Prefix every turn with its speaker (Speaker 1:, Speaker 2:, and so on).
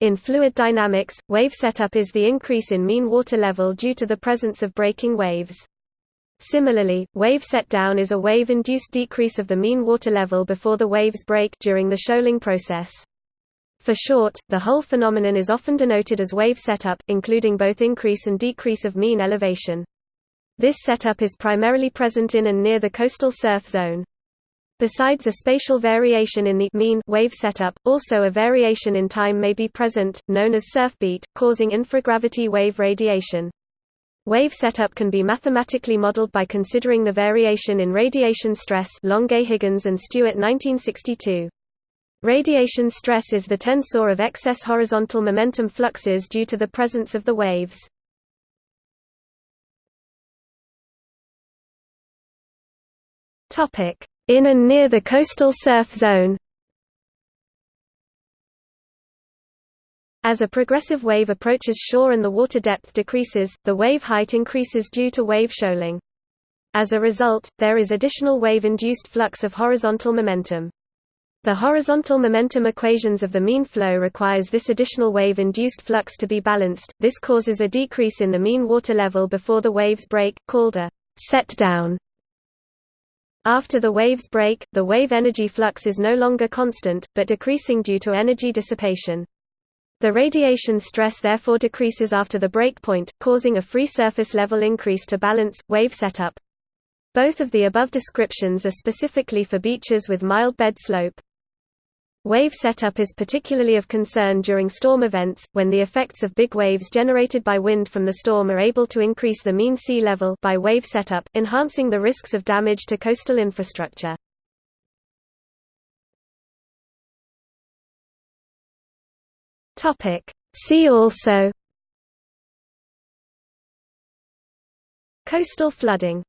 Speaker 1: In fluid dynamics, wave setup is the increase in mean water level due to the presence of breaking waves. Similarly, wave set-down is a wave-induced decrease of the mean water level before the waves break during the shoaling process. For short, the whole phenomenon is often denoted as wave setup, including both increase and decrease of mean elevation. This setup is primarily present in and near the coastal surf zone. Besides a spatial variation in the mean wave setup, also a variation in time may be present, known as surf beat, causing infragravity wave radiation. Wave setup can be mathematically modeled by considering the variation in radiation stress Longuet-Higgins and Stewart 1962. Radiation stress is the tensor of excess horizontal momentum fluxes due to the presence of the waves. In and near the coastal surf zone As a progressive wave approaches shore and the water depth decreases, the wave height increases due to wave shoaling. As a result, there is additional wave-induced flux of horizontal momentum. The horizontal momentum equations of the mean flow requires this additional wave-induced flux to be balanced, this causes a decrease in the mean water level before the waves break, called a set-down. After the waves break, the wave energy flux is no longer constant, but decreasing due to energy dissipation. The radiation stress therefore decreases after the breakpoint, causing a free surface level increase to balance, wave setup. Both of the above descriptions are specifically for beaches with mild bed slope. Wave setup is particularly of concern during storm events, when the effects of big waves generated by wind from the storm are able to increase the mean sea level by wave setup, enhancing the risks of damage to coastal infrastructure. See also Coastal flooding